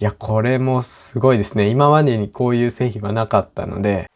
いや、これもすごいですね。今までにこういう製品はなかったので、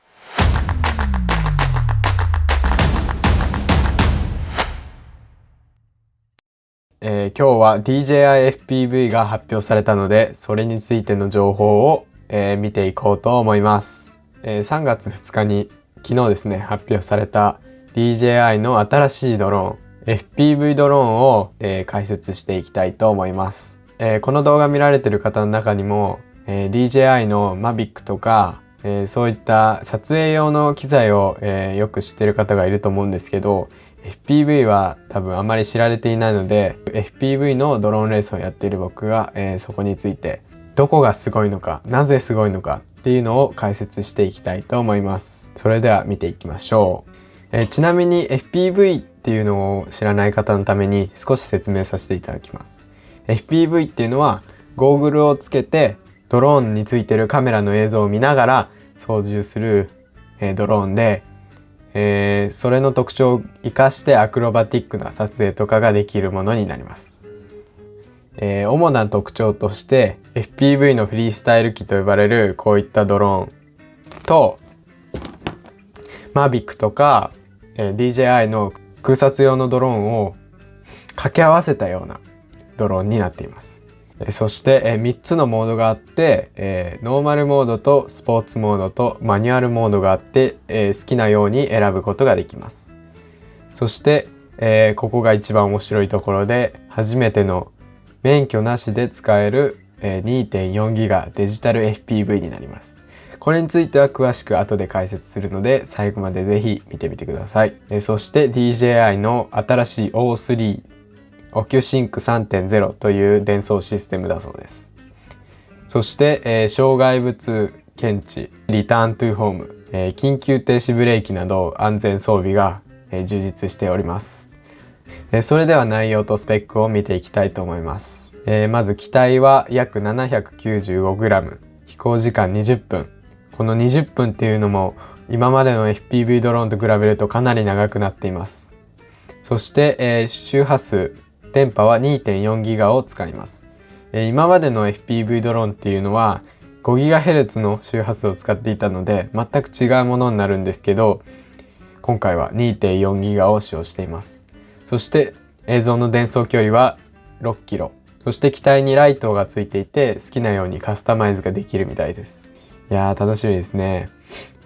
えー、今日は DJI-FPV が発表されたので、それについての情報を、えー、見ていこうと思います。えー、3月2日に昨日ですね、発表された DJI の新しいドローン、FPV ドローンを、えー、解説していきたいと思います。えー、この動画見られてる方の中にも、えー、DJI の Mavic とか、えー、そういった撮影用の機材を、えよく知ってる方がいると思うんですけど FPV は多分あまり知られていないので FPV のドローンレースをやっている僕が、えそこについてどこがすごいのかなぜすごいのかっていうのを解説していきたいと思います。それでは見ていきましょう、えちなみに FPV っていうのを知らない方のために少し説明させていただきます。FPV っていうのはゴーグルをつけてドローンについてるカメラの映像を見ながら操縦する、えドローンで、えー、それの特徴を生かしてアクロバティックな撮影とかができるものになります。えー、主な特徴として FPV のフリースタイル機と呼ばれるこういったドローンと Mavic とか、えー、DJI の空撮用のドローンを掛け合わせたようなドローンになっています。そして3つのモードがあって、ノーマルモードとスポーツモードとマニュアルモードがあって、好きなように選ぶことができます。そして、ここが一番面白いところで初めての免許なしで使える 2.4GB デジタル FPV になります。これについては詳しく後で解説するので最後までぜひ見てみてください。そして DJI の新しい O3 OcuSync 3.0という伝送システムだそうです。そして、えー、障害物検知、 return to home、えー、緊急停止ブレーキなど安全装備が、えー、充実しております。えー、それでは内容とスペックを見ていきたいと思います。えー、まず機体は約 795g、飛行時間20分。この20分っていうのも今までの FPV ドローンと比べるとかなり長くなっています。そして、えー、周波数電波は2.4ギガを使います。え今までの FPV ドローンっていうのは 5GHz の周波数を使っていたので全く違うものになるんですけど今回は2.4ギガを使用しています。そして映像の伝送距離は6キロ。そして機体にライトがついていて好きなようにカスタマイズができるみたいです。いやー楽しみですね。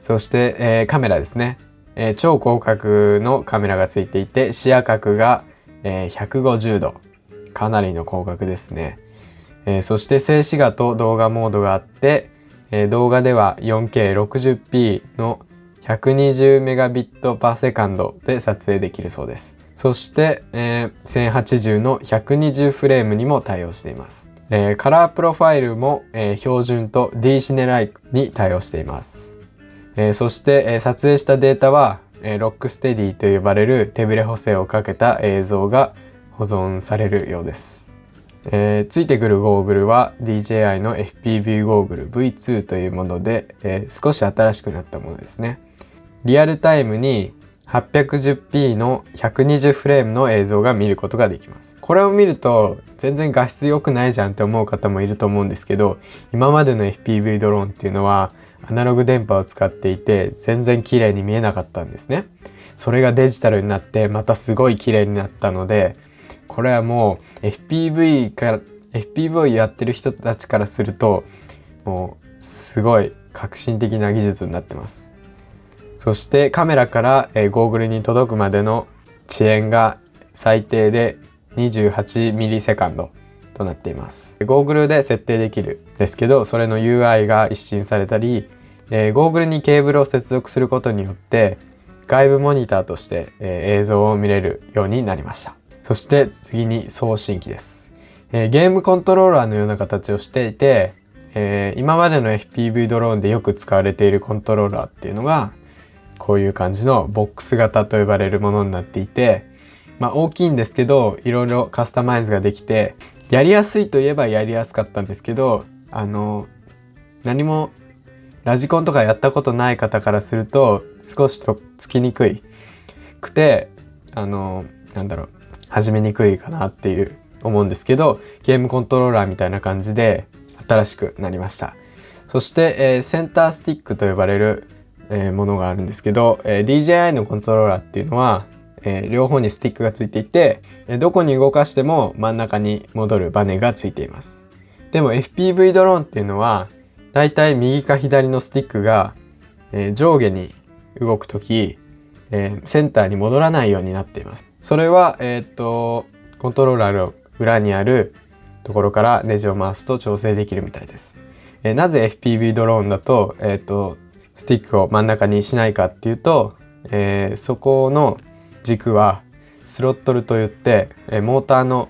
そして、えー、カメラですね、えー、超広角のカメラがついていて視野角がえー、150度。かなりの広角ですね。えー、そして静止画と動画モードがあって、えー、動画では 4K60p の 120Mbps で撮影できるそうです。そして、えー、1080の120フレームにも対応しています。えー、カラープロファイルも、えー、標準と D シネライクに対応しています。えー、そして、えー、撮影したデータはえロックステディと呼ばれる手ブレ補正をかけた映像が保存されるようです。えー、ついてくるゴーグルは DJI の FPV ゴーグル V2 というもので、えー、少し新しくなったものですね。リアルタイムに 810p の120フレームの映像が見ることができます。これを見ると全然画質良くないじゃんって思う方もいると思うんですけど今までの FPV ドローンっていうのはアナログ電波を使っていて全然綺麗に見えなかったんですね。それがデジタルになってまたすごい綺麗になったのでこれはもう FPV から FPV をやってる人たちからするともうすごい革新的な技術になってます。そしてカメラから、えゴーグルに届くまでの遅延が最低で28ミリセカンドとなっています。ゴーグルで設定できるですけど、それの UI が一新されたり、えー、ゴーグルにケーブルを接続することによって外部モニターとして、えー、映像を見れるようになりました。そして次に送信機です。えー、ゲームコントローラーのような形をしていて、えー、今までの FPV ドローンでよく使われているコントローラーっていうのがこういう感じのボックス型と呼ばれるものになっていて、まあ大きいんですけどいろいろカスタマイズができてやりやすいといえばやりやすかったんですけどあの何もラジコンとかやったことない方からすると少しとつきにくいくてあのなんだろう始めにくいかなっていう思うんですけどゲームコントローラーみたいな感じで新しくなりました。そして、えー、センタースティックと呼ばれる、えー、ものがあるんですけど、えー、DJI のコントローラーっていうのは、えー、両方にスティックがついていて、えどこに動かしても真ん中に戻るバネがついています。でも FPV ドローンっていうのはだいたい右か左のスティックが、え上下に動く時、えセンターに戻らないようになっていますそれは、えっとコントローラーの裏にあるところからネジを回すと調整できるみたいです。えー、なぜ FPV ドローンだと,、えーと、スティックを真ん中にしないかっていうと、えー、そこの軸はスロットルといって、え、モーターの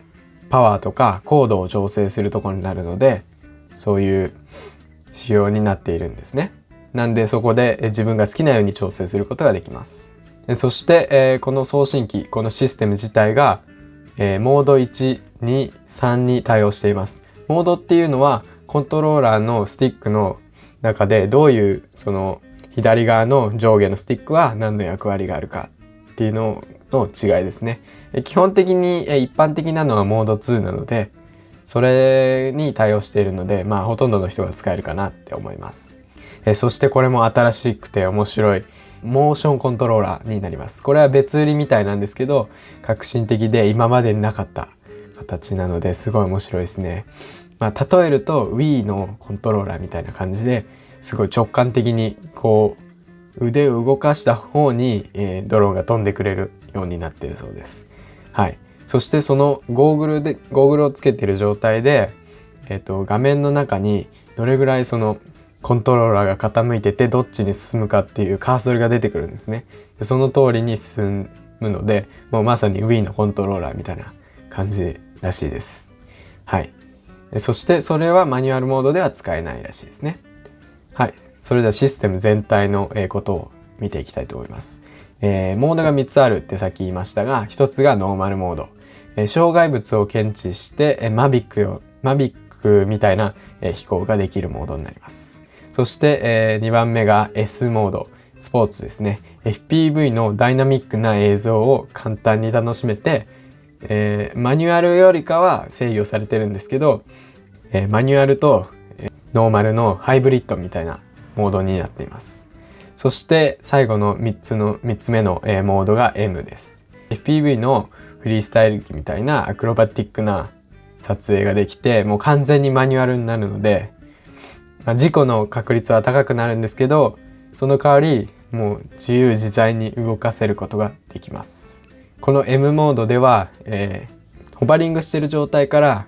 パワーとか高度を調整するところになるのでそういう仕様になっているんですね。なんでそこで自分が好きなように調整することができます。そして、えー、この送信機このシステム自体がえ、モード1、2、3に対応しています。モードっていうのはコントローラーのスティックの中でどういうその左側の上下のスティックは何の役割があるかっていうのの違いですね。基本的に一般的なのはモード2なのでそれに対応しているのでまあほとんどの人が使えるかなって思います。えそしてこれも新しくて面白いモーションコントローラーになります。これは別売りみたいなんですけど、革新的で今までになかった形なのですごい面白いですね。まあ、例えると Wii のコントローラーみたいな感じですごい直感的にこう腕を動かした方に、えー、ドローンが飛んでくれるようになってるそうです。はい。そしてそのゴーグルで、ゴーグルをつけてる状態で、えっ、ー、と、画面の中にどれぐらいそのコントローラーが傾いててどっちに進むかっていうカーソルが出てくるんですね。でその通りに進むのでもうまさに Wii のコントローラーみたいな感じらしいです。はい。そしてそれはマニュアルモードでは使えないらしいですね。はい。それではシステム全体のことを見ていきたいと思います。えー、モードが3つあるってさっき言いましたが、1つがノーマルモード。え、障害物を検知して、え、マビックを、マビックみたいな、え、飛行ができるモードになります。そして、え、2番目が S モード、スポーツですね。FPV のダイナミックな映像を簡単に楽しめて、えー、マニュアルよりかは制御されてるんですけど、えー、マニュアルと、えー、ノーマルのハイブリッドみたいなモードになっています。そして最後の3つの、3つ目の、えー、モードが M です。FPV のフリースタイル機みたいなアクロバティックな撮影ができて、もう完全にマニュアルになるので、まあ、事故の確率は高くなるんですけどその代わりもう自由自在に動かせることができます。この M モードでは、えー、ホバリングしてる状態から、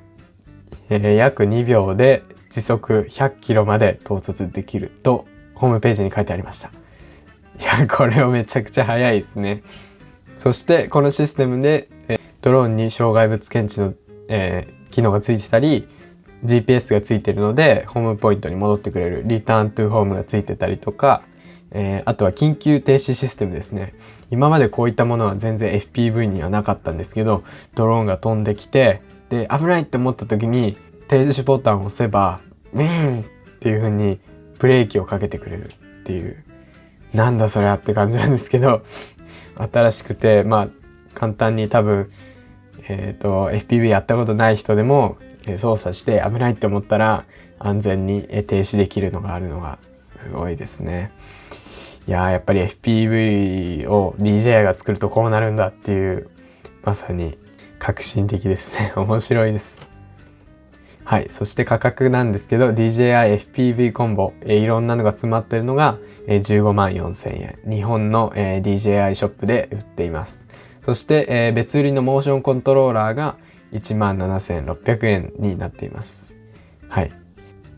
えー、約2秒で時速100キロまで到達できるとホームページに書いてありました。いやこれはめちゃくちゃ速いですね。そしてこのシステムで、ドローンに障害物検知の、えー、機能がついてたり GPS がついてるのでホームポイントに戻ってくれるリターントゥーホームがついてたりとか、えー、あとは緊急停止システムですね。今までこういったものは全然 FPV にはなかったんですけどドローンが飛んできてで危ないって思った時に停止ボタンを押せばウィーンっていう風にブレーキをかけてくれるっていう。なんだそれはって感じなんですけど新しくてまあ簡単に多分えっ、ー、と FPV やったことない人でも操作して危ないって思ったら安全に停止できるのがあるのがすごいですね。いややっぱり FPV を DJI が作るとこうなるんだっていうまさに革新的ですね。面白いです。はい。そして価格なんですけど DJI FPV コンボ、えいろんなのが詰まってるのが、え15万4000円。日本の、え DJI ショップで売っています。そして、え別売りのモーションコントローラーが17,600円になっています。はい。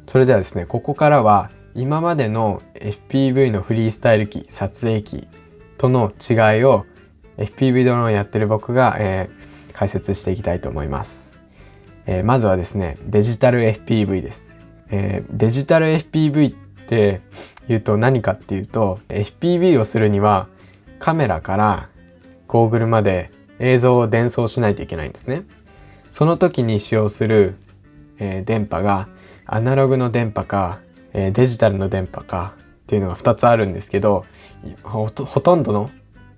それではですね、ここからは今までの FPV のフリースタイル機、撮影機との違いを FPV ドローンやってる僕が、えー、解説していきたいと思います。えー、まずはですね、デジタル FPV です。えー、デジタル FPV って言うと何かっていうと FPV をするにはカメラからゴーグルまで映像を伝送しないといけないんですね。その時に使用する、えー、電波がアナログの電波か、えー、デジタルの電波かっていうのが2つあるんですけどほとんどの、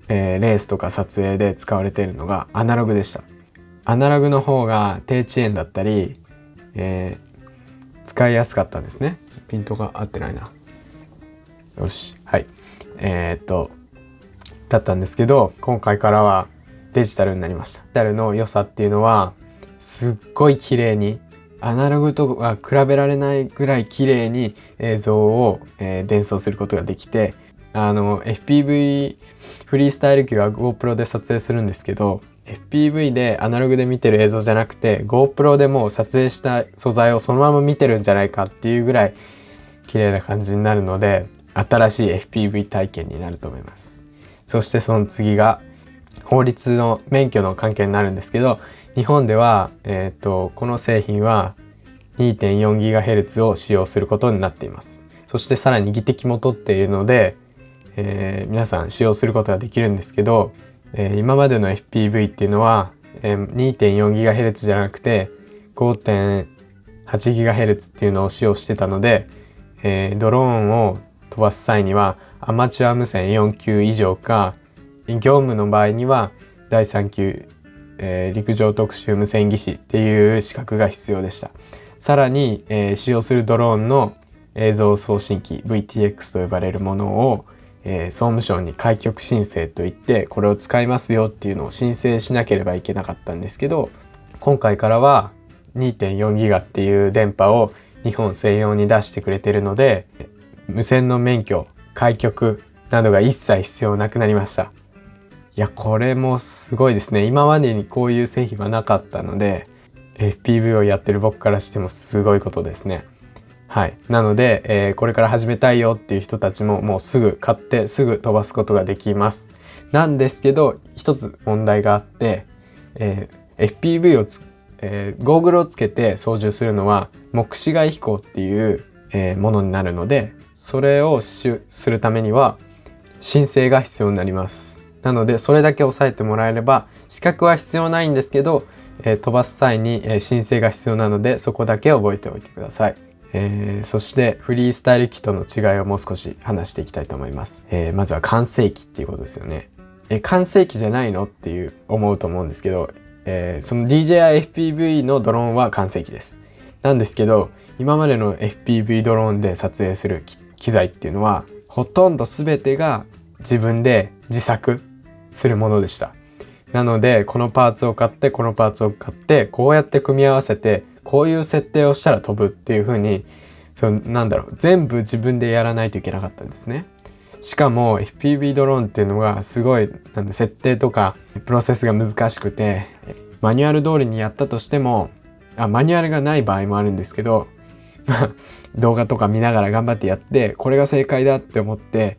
えー、レースとか撮影で使われているのがアナログでした。アナログの方が低遅延だったり、え使いやすかったんですねピントが合ってないなよしはいえー、っとだったんですけど今回からはデジタルになりました。デジタルの良さっていうのはすっごい綺麗にアナログとは比べられないぐらい綺麗に映像を、えー、伝送することができてあの FPV フリースタイル機は GoPro で撮影するんですけど FPV でアナログで見てる映像じゃなくて GoPro でもう撮影した素材をそのまま見てるんじゃないかっていうぐらい綺麗な感じになるので新しい FPV 体験になると思います。そしてその次が法律の免許の関係になるんですけど日本では、えーと、この製品は 2.4GHz を使用することになっています。そしてさらに技的も取っているので、えー、皆さん使用することができるんですけどえー、今までの FPV っていうのは、えー、2.4GHz じゃなくて 5.8GHz っていうのを使用してたので、えー、ドローンを飛ばす際にはアマチュア無線4級以上か業務の場合には第3級、えー、陸上特殊無線技師っていう資格が必要でした。さらに、えー、使用するドローンの映像送信機 VTX と呼ばれるものをえー、総務省に開局申請といってこれを使いますよっていうのを申請しなければいけなかったんですけど今回からは2.4ギガっていう電波を日本専用に出してくれてるので無線の免許開局などが一切必要なくなりましたいやこれもすごいですね今までにこういう製品はなかったので FPV をやってる僕からしてもすごいことですねはい。なので、えー、これから始めたいよっていう人たちももうすぐ買ってすぐ飛ばすことができます。なんですけど、一つ問題があって、えー、FPV をつ、えー、ゴーグルをつけて操縦するのは目視外飛行っていう、え、ものになるので、それをするためには申請が必要になります。なので、それだけ押さえてもらえれば、資格は必要ないんですけど、えー、飛ばす際に、えー、申請が必要なので、そこだけ覚えておいてください。えー、そしてフリースタイル機との違いをもう少し話していきたいと思います。えー、まずは完成機っていうことですよね。え、完成機じゃないのっていう思うと思うんですけど、えー、その DJI-FPV のドローンは完成機です。なんですけど、今までの FPV ドローンで撮影する機機材っていうのは、ほとんど全てが自分で自作するものでした。なので、このパーツを買って、このパーツを買って、こうやって組み合わせて、こういう設定をしたら飛ぶっていう風にそのなんだろう全部自分でやらないといけなかったんですね。しかも FPV ドローンっていうのがすごいなんで設定とかプロセスが難しくてマニュアル通りにやったとしてもあマニュアルがない場合もあるんですけど動画とか見ながら頑張ってやってこれが正解だって思って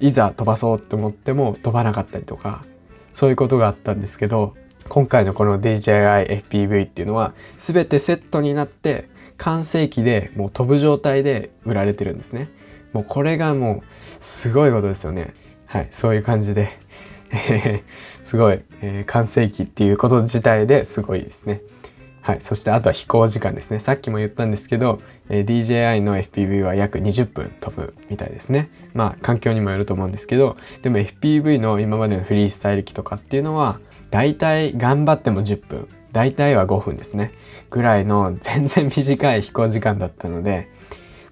いざ飛ばそうって思っても飛ばなかったりとかそういうことがあったんですけど今回のこの DJI FPV っていうのは全てセットになって完成機でもう飛ぶ状態で売られてるんですね。もうこれがもうすごいことですよね。はい、そういう感じで、すごい、えー、完成機っていうこと自体ですごいですね。はい、そしてあとは飛行時間ですね。さっきも言ったんですけど、えー、DJI の FPV は約20分飛ぶみたいですね。まあ環境にもよると思うんですけど、でも FPV の今までのフリースタイル機とかっていうのは、大体頑張っても10分大体は5分ですねぐらいの全然短い飛行時間だったので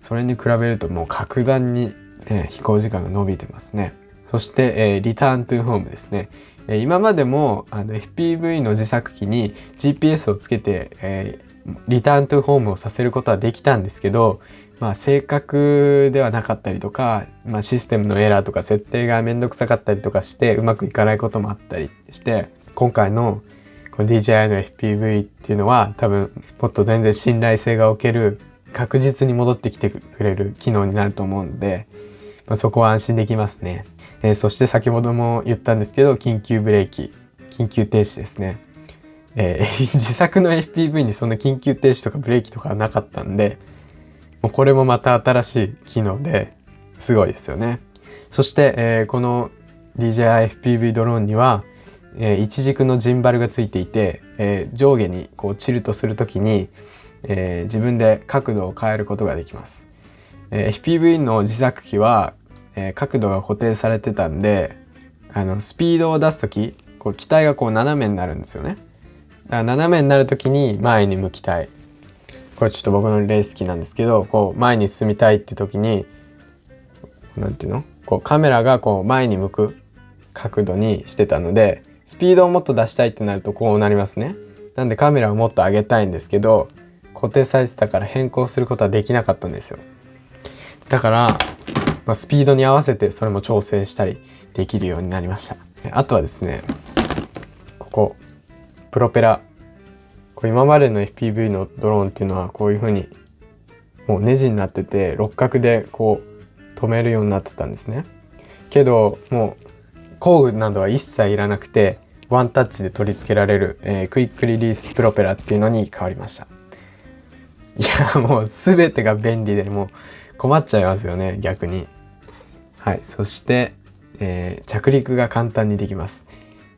それに比べるともう格段に、ね、飛行時間が伸びてますねそして、えー、リターントゥーホームですね、えー、今までもあの FPV の自作機に GPS をつけて、えー、リターントゥーホームをさせることはできたんですけどまあ、正確ではなかったりとか、まあ、システムのエラーとか設定がめんどくさかったりとかしてうまくいかないこともあったりして今回のこの DJI の FPV っていうのは多分もっと全然信頼性がおける確実に戻ってきてくれる機能になると思うので、まあ、そこは安心できますね、えー、そして先ほども言ったんですけど緊急ブレーキ緊急停止ですね、えー、自作の FPV にそんな緊急停止とかブレーキとかなかったんでもうこれもまた新しい機能ですごいですよねそして、えー、この DJI FPV ドローンにはえー、一軸のジンバルがついていて、えー、上下にこうチルとする時に、えー、自分で角度を変えることができます。え FPV の自作機は、え角度が固定されてたんであのスピードを出す時こう機体がこう斜めになるんですよね。だから斜めになる時に前に向きたいこれちょっと僕の例好きなんですけどこう前に進みたいって時に何て言うの？こうカメラがこう前に向く角度にしてたのでスピードをもっと出したいってなるとこうなりますね。なんでカメラをもっと上げたいんですけど固定されてたから変更することはできなかったんですよ。だから、まあ、スピードに合わせてそれも調整したりできるようになりました。あとはですねここプロペラこう今までの FPV のドローンっていうのはこういう風にもうネジになってて六角でこう止めるようになってたんですね。けどもう工具などは一切いらなくてワンタッチで取り付けられる、えー、クイックリリースプロペラっていうのに変わりましたいやもう全てが便利でもう困っちゃいますよね逆にはい。そして、えー、着陸が簡単にできます、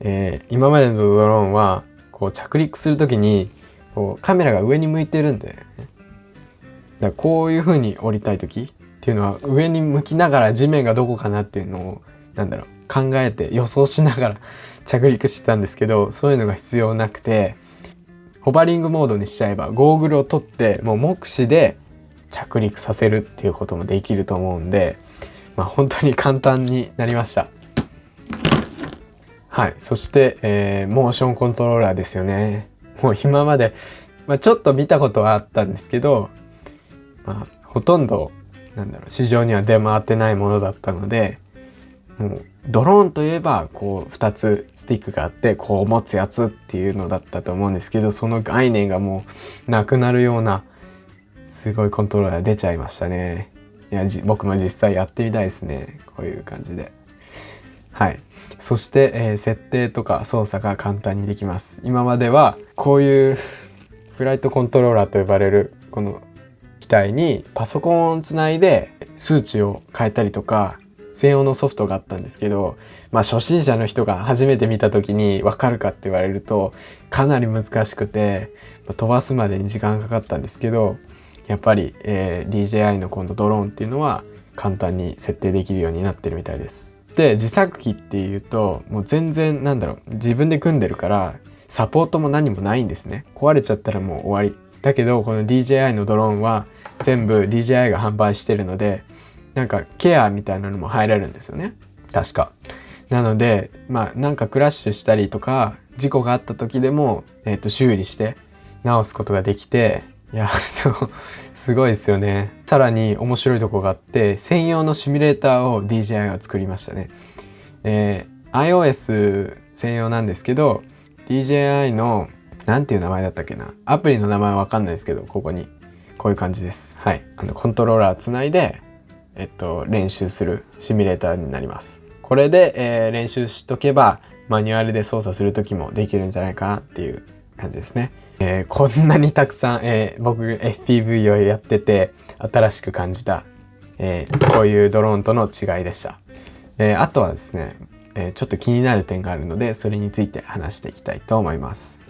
えー、今までのドローンはこう着陸する時にこうカメラが上に向いてるんで、ね、だこういう風に降りたい時っていうのは上に向きながら地面がどこかなっていうのをなんだろう考えて予想しながら 着陸してたんですけどそういうのが必要なくてホバリングモードにしちゃえばゴーグルを取ってもう目視で着陸させるっていうこともできると思うんで、まあ、本当に簡単になりました。はい。そして、えー、モーションコントローラーですよね。もう今まで、まあ、ちょっと見たことはあったんですけど、まあ、ほとんど、なんだろう、市場には出回ってないものだったので、もうドローンといえばこう2つスティックがあってこう持つやつっていうのだったと思うんですけどその概念がもうなくなるようなすごいコントローラー出ちゃいましたねいや僕も実際やってみたいですね。こういう感じで。はい。そして、えー、設定とか操作が簡単にできます。今まではこういうフライトコントローラーと呼ばれるこの機体にパソコンをつないで数値を変えたりとか専用のソフトがあったんですけど、まあ初心者の人が初めて見た時にわかるかって言われるとかなり難しくて、まあ、飛ばすまでに時間かかったんですけど、やっぱり、えー、DJI の今度ドローンっていうのは簡単に設定できるようになってるみたいです。で、自作機っていうともう全然なんだろう、自分で組んでるからサポートも何もないんですね。壊れちゃったらもう終わり。だけどこの DJI のドローンは全部 DJI が販売してるのでなんかケアみたいなのも入れるんですよね確か。なのでまあなんかクラッシュしたりとか事故があった時でも、えー、と修理して直すことができていや そうすごいですよね。さらに面白いとこがあって専用のシミュレーターを DJI が作りましたね、えー、iOS 専用なんですけど DJI の何ていう名前だったっけな？アプリの名前わかんないですけどここに。こういう感じです。はい。あのコントローラーつないでえっと、練習するシミュレーターになります。これで、えー、練習しとけばマニュアルで操作する時もできるんじゃないかなっていう感じですね。えー、こんなにたくさん、えー、僕 FPV をやってて新しく感じた、えこういうドローンとの違いでした。えあとはですね、えちょっと気になる点があるのでそれについて話していきたいと思います。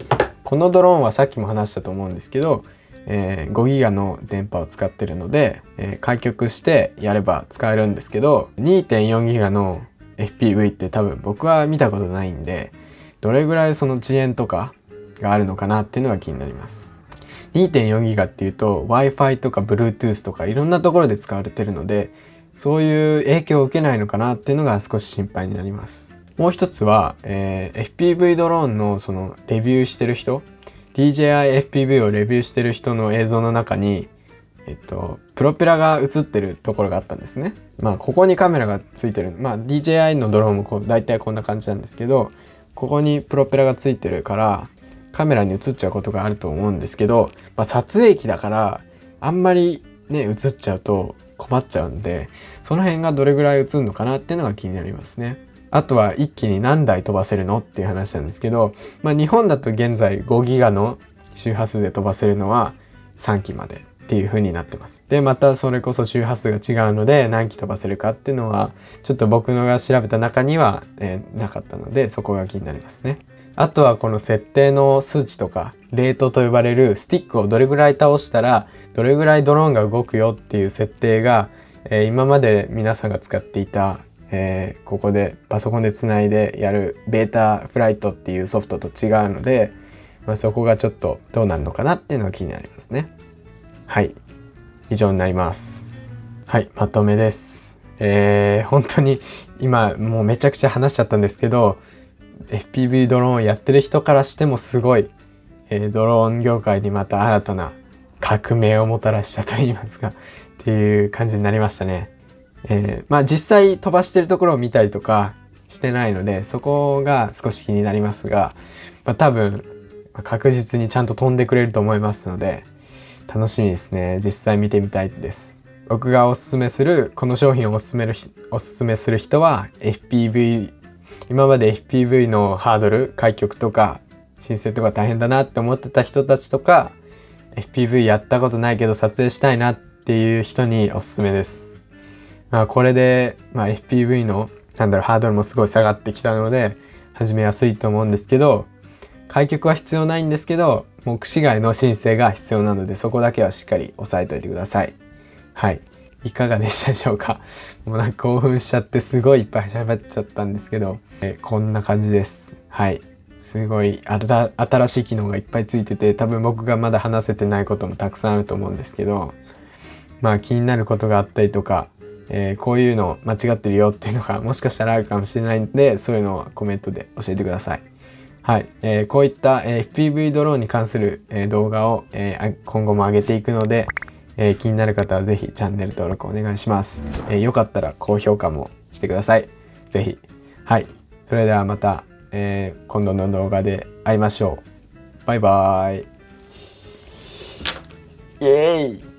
このドローンはさっきも話したと思うんですけどえー、5ギガの電波を使ってるので、え、開局してやれば使えるんですけど2.4ギガの FPV って多分僕は見たことないんでどれぐらいその遅延とかがあるのかなっていうのが気になります。2.4ギガっていうと Wi-Fi とか Bluetooth とかいろんなところで使われてるのでそういう影響を受けないのかなっていうのが少し心配になります。もう一つは、えー、FPV ドローンのそのレビューしてる人 DJI FPV をレビューしてる人の映像の中に、えっと、プロペラが映ってるところがあったんですね。まあ、ここにカメラがついてる。まあ、DJI のドローンもこう大体こんな感じなんですけど、ここにプロペラがついてるから、カメラに映っちゃうことがあると思うんですけど、まあ、撮影機だから、あんまりね、映っちゃうと困っちゃうんで、その辺がどれぐらい映るのかなっていうのが気になりますね。あとは一気に何台飛ばせるのっていう話なんですけど、まあ、日本だと現在5ギガの周波数で飛ばせるのは3機までっていう風になってます。で、またそれこそ周波数が違うので何機飛ばせるかっていうのはちょっと僕のが調べた中には、えー、なかったのでそこが気になりますね。あとはこの設定の数値とかレートと呼ばれるスティックをどれぐらい倒したらどれぐらいドローンが動くよっていう設定が、えー、今まで皆さんが使っていたえー、ここでパソコンでつないでやるベータフライトっていうソフトと違うので、まあ、そこがちょっとどうなるのかなっていうのが気になりますね。はい。以上になります。はい。まとめです。えー、本当に今もうめちゃくちゃ話しちゃったんですけど FPV ドローンをやってる人からしてもすごい、えー、ドローン業界にまた新たな革命をもたらしたと言いますか っていう感じになりましたね。えー、まあ実際飛ばしてるところを見たりとかしてないのでそこが少し気になりますが、まあ、多分確実にちゃんと飛んでくれると思いますので楽しみですね実際見てみたいです僕がおすすめするこの商品をおすすめるおすすめする人は FPV 今まで FPV のハードル開局とか申請とか大変だなって思ってた人たちとか FPV やったことないけど撮影したいなっていう人におすすめです。まあ、これで、まあ、FPV のなんだろうハードルもすごい下がってきたので始めやすいと思うんですけど開局は必要ないんですけど目視外の申請が必要なのでそこだけはしっかり押さえておいてください。はい。いかがでしたでしょうか？もうなんか興奮しちゃってすごいいっぱい喋っちゃったんですけど、えこんな感じです。はい。すごい新しい機能がいっぱいついてて多分僕がまだ話せてないこともたくさんあると思うんですけどまあ気になることがあったりとか、えー、こういうの間違ってるよっていうのがもしかしたらあるかもしれないんでそういうのはコメントで教えてください。はい、えー、こういった、え、FPV ドローンに関する、え、動画を、え、今後も上げていくので、えー、気になる方はぜひチャンネル登録お願いします。えー、よかったら高評価もしてください。ぜひはい。それではまた、えー、今度の動画で会いましょう。バイバーイ。イエーイ